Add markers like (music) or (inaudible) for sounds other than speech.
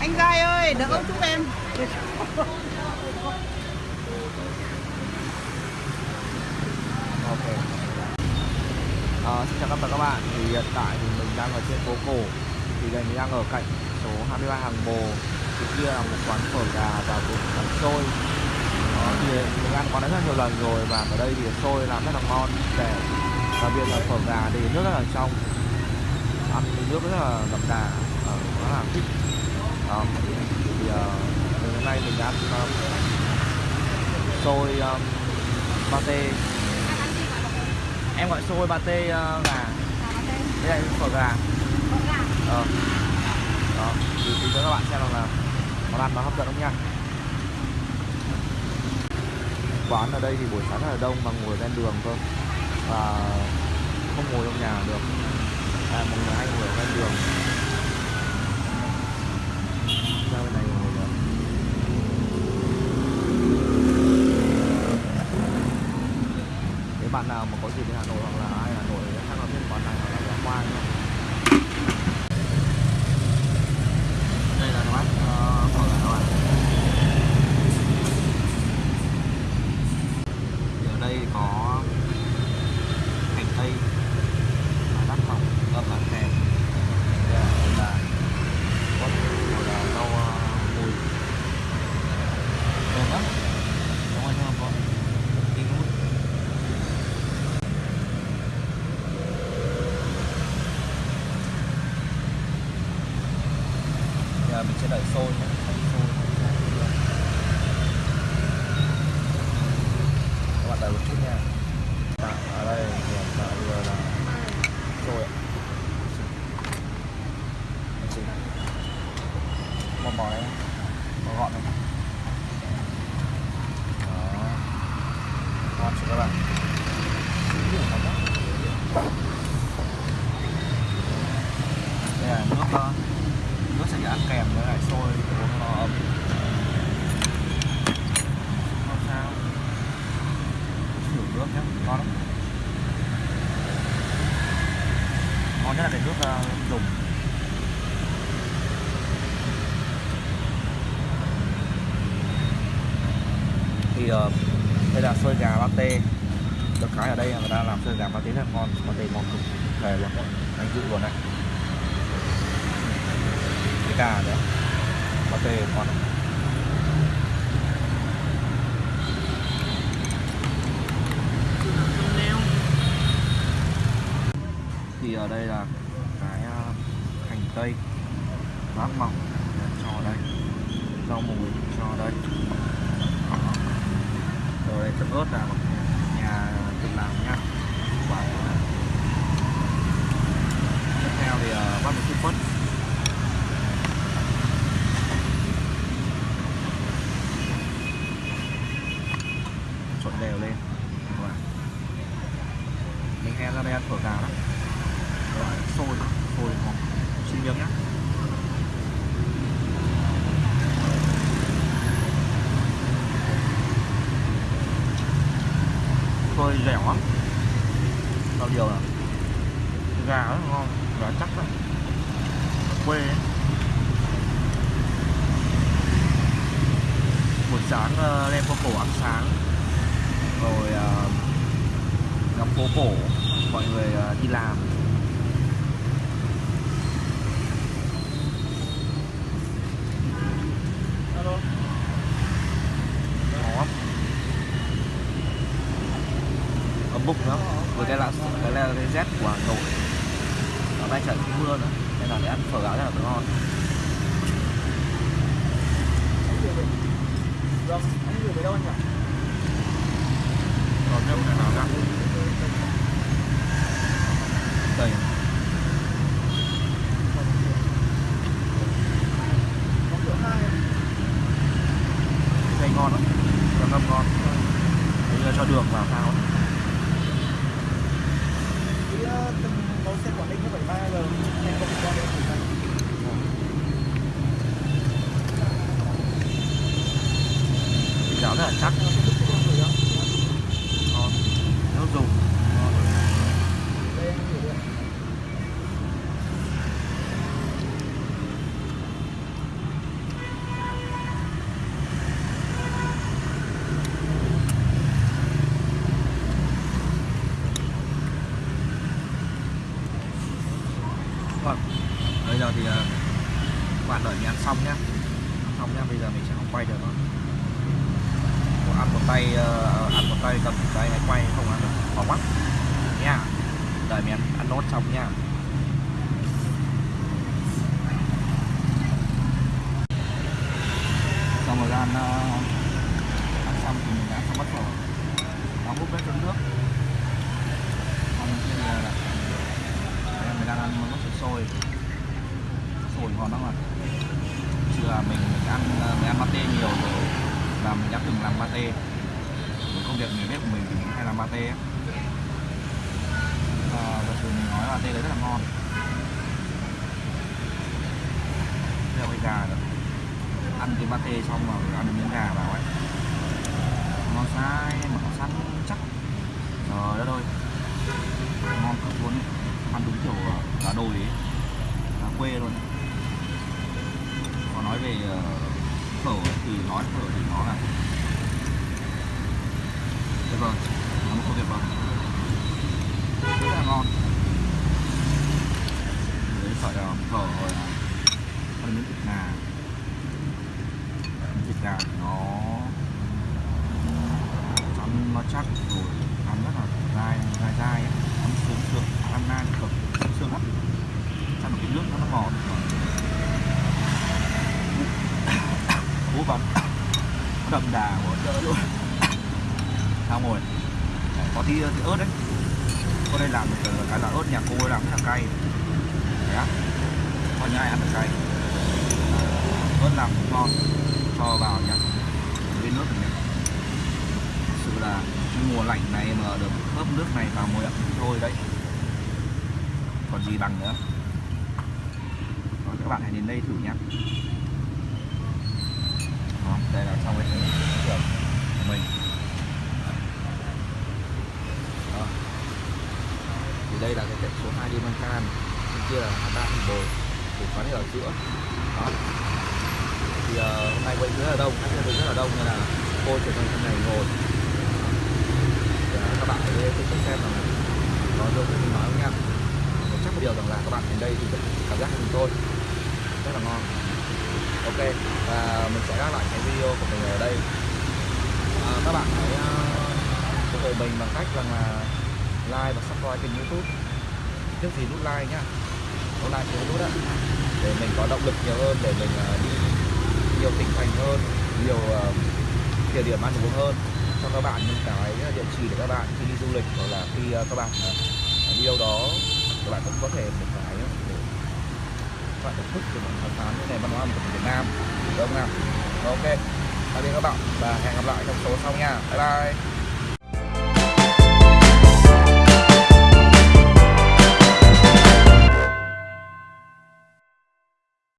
anh gai ơi đỡ ông ok. À, xin chào tất cả các bạn. Thì hiện tại thì mình đang ở trên phố cổ. Thì đây mình đang ở cạnh số 23 hàng bồ. Thì kia là một quán phở gà và một quán xôi. Đó, thì mình ăn quán đấy rất nhiều lần rồi và ở đây thì xôi làm rất là ngon để đặc biệt là phở gà thì nước rất là trong. Ăn nước rất là đậm đà. Ờ, rất là thích đó. thì uh, hôm nay mình ăn um, ờ, xôi um, pate em gọi xôi pate uh, gà. Đây là phở gà. Ờ. Đó thì, tí nữa các bạn xem là món ăn nó hấp dẫn không nha. Quán ở đây thì buổi sáng rất là đông mà ngồi ven đường thôi. Và không ngồi trong nhà được. À, một người hay ngồi ở ven đường ra bên này ngồi nữa nếu bạn nào mà có dịp đến Hà Nội hoặc là ai Hà Nội hay là bên quán này hoặc là quán Hoa nhá đây là quán uh, phở gà các bạn Thì ở đây có hành tây và đắt phòng ngâm là kèm đây là là quất rồi là rau uh, mùi thơm lắm đúng rồi thơm không kinh lắm giờ sẽ đợi sôi nhé sôi các bạn đợi một chút nha. À, ở đây hiện tại bây giờ là sôi ạ. Xin. một bò gọn này đó ngon chưa các bạn đây là nước uh, nước sẽ ăn kèm với lại xôi uống nó ấm không sao thử nước nhé ngon lắm ngon nhất là cái nước uh, dùng thì uh, đây là xôi gà pate được cái ở đây là người ta làm xôi gà pate rất là ngon. Pate ngon cực. Thề luôn. Anh dự luôn này, cái gà nữa pate ngon. Thì ở đây là cái à, hành tây. Bát mỏng. Cho đây. Rau mùi cho đây rồi ớt là một nhà tự làm nha Bán. tiếp theo thì uh, bắt một chút quất trộn đều lên các bạn mình hay ra đây ăn phở gà lắm Rồi, sôi sôi ngon xin miếng nhá sôi dẻo lắm bao điều là gà rất ngon gà chắc lắm quê ấy. buổi sáng uh, lên phố cổ ăn sáng. Rồi uh, ngắm phố cổ mọi người uh, đi làm. Ngon lắm. ấm bụng lắm. Với cái là cái là cái rét của Hà Nội. Ở đây trời cũng mưa nữa. Nên là để ăn phở gạo rất là ngon Vâng, anh gửi về đâu anh nhỉ? còn thêm là chắc ngon nước dùng. Vâng, bây giờ thì à, bạn đợi mình ăn xong nhé xong nhé. bây giờ mình sẽ không quay được nó ăn một tay uh, ăn một tay cầm một tay hay quay không ăn được. Khó quá. Nha. Đợi mình ăn, ăn nốt xong nha. Xong rồi ăn uh, ăn xong thì mình đã xong bắt đóng nó bếp lên nước. Xong bây giờ là mình đang ăn món sôi sôi sôi ngon lắm ạ. Chưa mình, mình ăn ờ, mình ăn pate nhiều rồi là mình đã từng làm pate Với công việc người bếp của mình thì mình hay làm pate ấy. à, ờ, và thường mình nói là pate đấy rất là ngon. Bây giờ cái gà nữa ăn cái pate xong rồi ăn được miếng gà vào ấy. Ngon sai mà nó săn chắc. Trời đất ơi. Ngon cực luôn ăn đúng kiểu cả đồi ấy. Gà quê luôn. Có nói về ờ, thì nói phở thì nó là tuyệt vời nó không tuyệt vời rất là ngon. Đấy, phải là phở rồi. Là ăn miếng thịt gà miếng thịt gà thì nó ăn nó chắc rồi ăn rất là dai dai dai ấy. ăn sướng sướng ăn nai cực sướng sướng lắm ăn một cái nước nó nó ngọt bố bấm (coughs) đậm đà của đỡ luôn. (coughs) Sao đấy, có tí, tí ớt đấy. Cô đây làm được ờ, cái là ớt nhà cô làm rất là cay. Đấy á. Có nhà ai ăn được cay? Ờ, ớt làm cũng ngon. Cho vào nhá. Với nước này. Thực sự là mùa lạnh này mà được hớp nước này vào mùa ẩm thì thôi đấy. Còn gì bằng nữa. Rồi, các bạn hãy đến đây thử nhé đây là trong cái thưởng của mình. Đó. thì đây là cái tiệm số 2 Diamond Can bên kia là Hata Bồ thì quán ở giữa. Đó. Thì uh, hôm nay quay rất là đông. Khách rất là đông nên là cô chuyển sang trong này ngồi. Thì, uh, các bạn ở đây cũng xem là có đâu như mình nói không nha. Chắc một điều rằng là các bạn đến đây thì cảm giác của chúng tôi rất là ngon ok và mình sẽ gác lại cái video của mình ở đây. À, các bạn hãy uh, ủng hộ mình bằng cách rằng là like và subscribe kênh youtube. Trước gì nút like nhá. Nút like thì nút ạ để mình có động lực nhiều hơn để mình uh, đi nhiều tỉnh thành hơn nhiều uh, địa điểm ăn uống hơn cho các bạn. Những cái địa chỉ để các bạn khi đi du lịch hoặc là khi các bạn đi đâu đó các bạn cũng có thể một cái để các bạn thưởng thức để bạn khám phá những nền văn hóa ẩm thực của Việt Nam. Đúng không nào? Ok. Tạm biệt các bạn và hẹn gặp lại trong số sau nha. Bye bye.